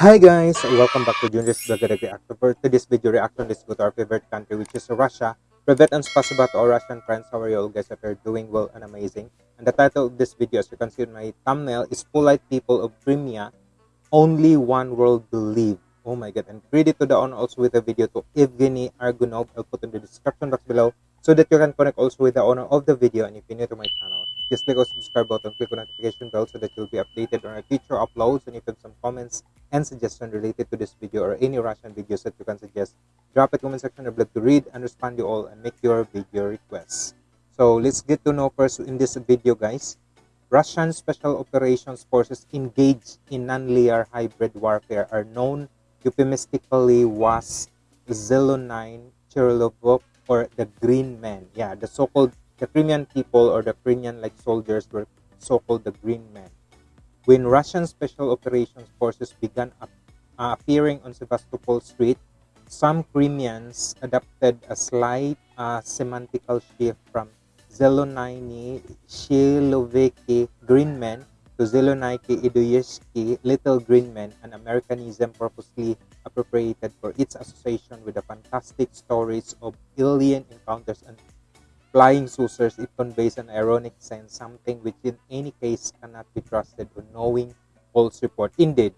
Hi guys, welcome back to Junior's Vlog Reactor. For today's video reaction, let's go to our favorite country which is Russia. Privet and spasiba to our Russian friends. How are you all guys? Hope you're doing well and amazing. And the title of this video, as you can see in my thumbnail, is Polite People of Crimea. Only one world believe. Oh my god. And credit to the owner also with the video to Evgeny Argunov. I'll put in the description box below so that you can connect also with the owner of the video. And if you're new to my channel, just click on subscribe button, click on notification bell so that you'll be updated on our future uploads. And if you have some comments and suggestions related to this video or any Russian videos that you can suggest, drop it comment section. I'd love to read and respond to all and make your video requests. So let's get to know first in this video, guys. Russian Special Operations Forces engaged in non-linear hybrid warfare are known euphemistically was Zelonine Cherilovok or the Green Men. Yeah, the so-called the Crimean people or the Crimean like soldiers were so-called the Green Men. When Russian Special Operations Forces began uh, appearing on Sevastopol Street, some Crimeans adopted a slight uh, semantical shift from Zeloniny Shiloviki Green Men to Zelonaiki Idoyevsky Little Green Men, an Americanism purposely appropriated for its association with the fantastic stories of alien encounters and flying saucers. It conveys an ironic sense, something which in any case cannot be trusted on knowing false report. Indeed,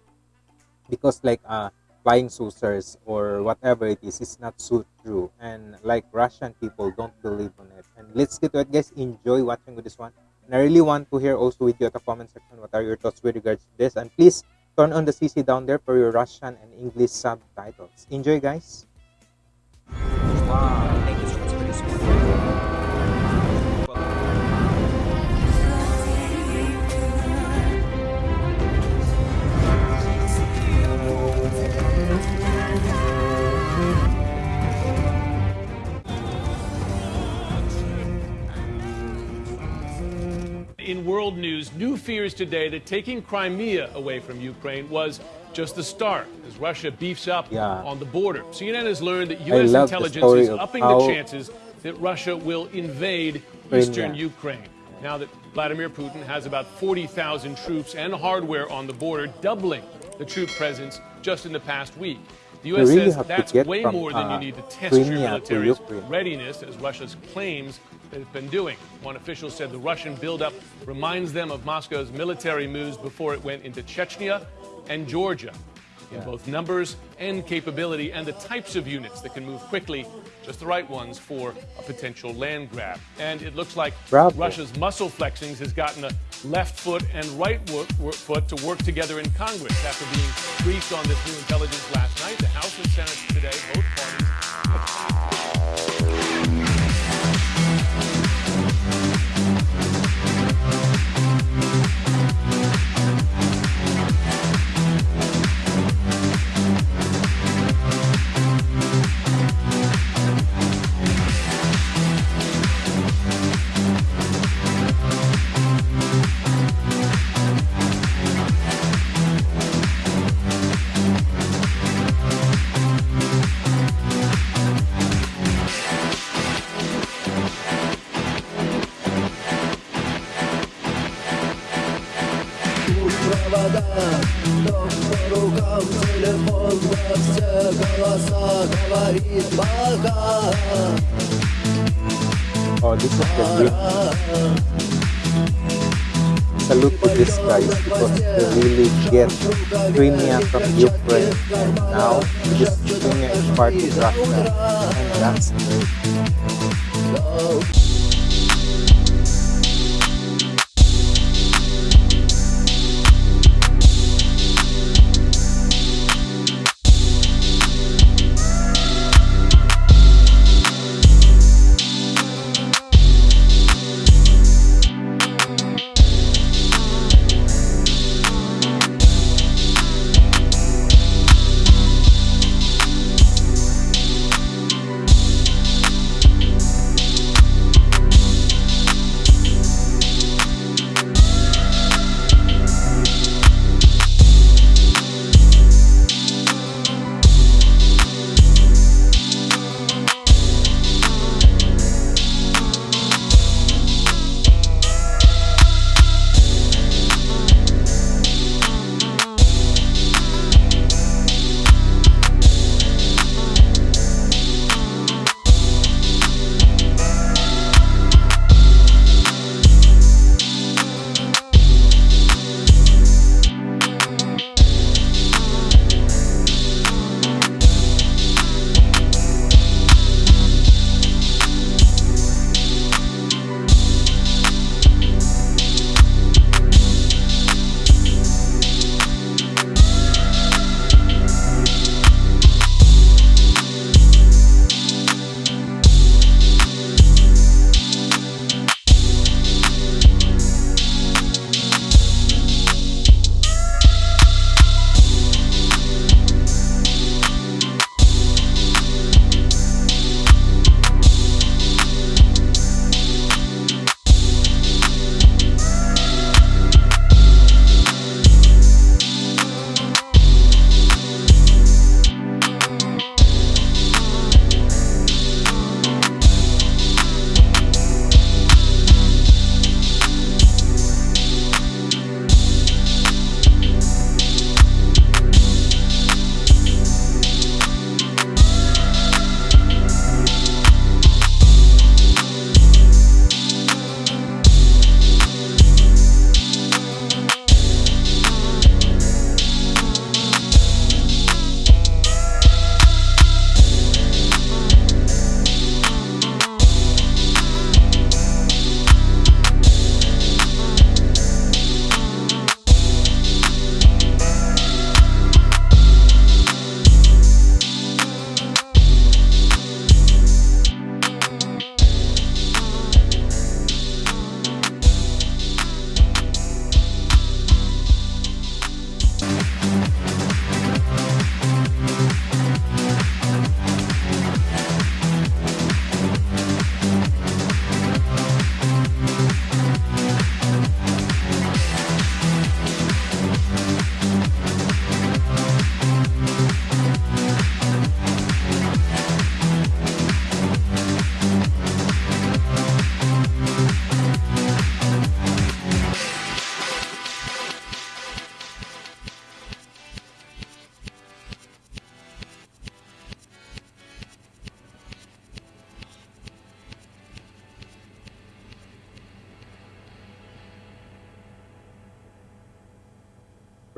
because like uh, flying saucers or whatever it is, is not so true. And like Russian people don't believe on it. And let's get to it, guys. Enjoy watching with this one. And I really want to hear also with you at the comment section what are your thoughts with regards to this. And please turn on the CC down there for your Russian and English subtitles. Enjoy, guys. Wow. In world news, new fears today that taking Crimea away from Ukraine was just the start as Russia beefs up yeah. on the border. CNN has learned that U.S. intelligence is upping the chances that Russia will invade eastern Ukraine. Now that Vladimir Putin has about 40,000 troops and hardware on the border, doubling the troop presence just in the past week. The U.S. really says that's way from, more than uh, you need to test Crimea your military's readiness, as Russia's claims they've been doing. One official said the Russian buildup reminds them of Moscow's military moves before it went into Chechnya and Georgia in yeah. both numbers and capability and the types of units that can move quickly, just the right ones for a potential land grab. And it looks like Bravo. Russia's muscle flexings has gotten a left foot and right foot to work together in Congress after being briefed on this new intelligence last night. The House and Senate today, both провода Вдох по рукам, телефон во все голоса Говорит пока Oh, this is the great salute to these guys because they really get Crimea from Ukraine and now this Crimea is part of Russia and that's great.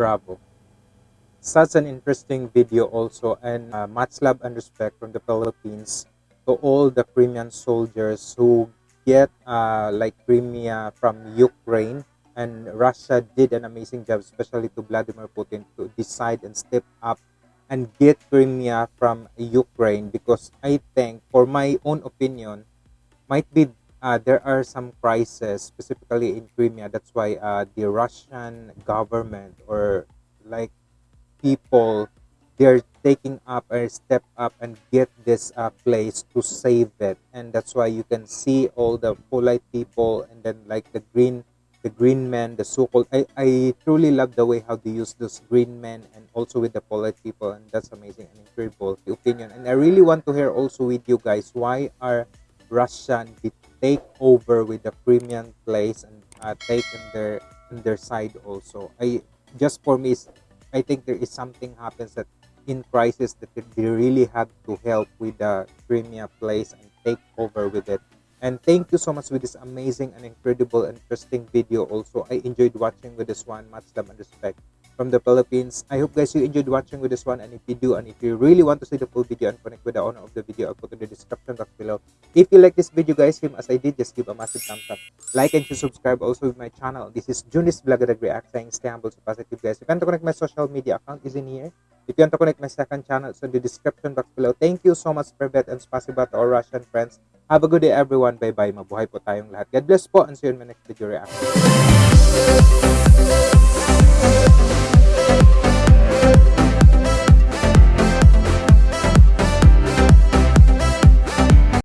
Bravo. Such an interesting video also and uh, much love and respect from the Philippines to all the Crimean soldiers who get uh, like Crimea from Ukraine and Russia did an amazing job especially to Vladimir Putin to decide and step up and get Crimea from Ukraine because I think for my own opinion might be uh, there are some crises specifically in Crimea. That's why uh, the Russian government or like people they're taking up or step up and get this uh, place to save it. And that's why you can see all the polite people and then like the green the green men the so-called I, I truly love the way how they use those green men and also with the polite people and that's amazing and incredible the opinion. And i really want to hear also with you guys why are russian take over with the Crimean place and uh, taken their in their side also i just for me i think there is something happens that in crisis that they really have to help with the Crimean place and take over with it. And thank you so much with this amazing and incredible interesting video also. I enjoyed watching with this one. Much love and respect from the Philippines. I hope guys you enjoyed watching with this one and if you do and if you really want to see the full video and connect with the owner of the video, I'll put in the description box below. If you like this video guys, same as I did, just give a massive thumbs up. Like and subscribe also with my channel. This is Junis Vloggerag React saying stay humble, so positive guys. If you want to connect my social media account is in here. If you want to connect my second channel, it's in the description box below. Thank you so much, Privet, and spasiba to our Russian friends. Have a good day, everyone. Bye-bye. Mabuhay po tayong lahat. God bless po, and see you in my next video reaction.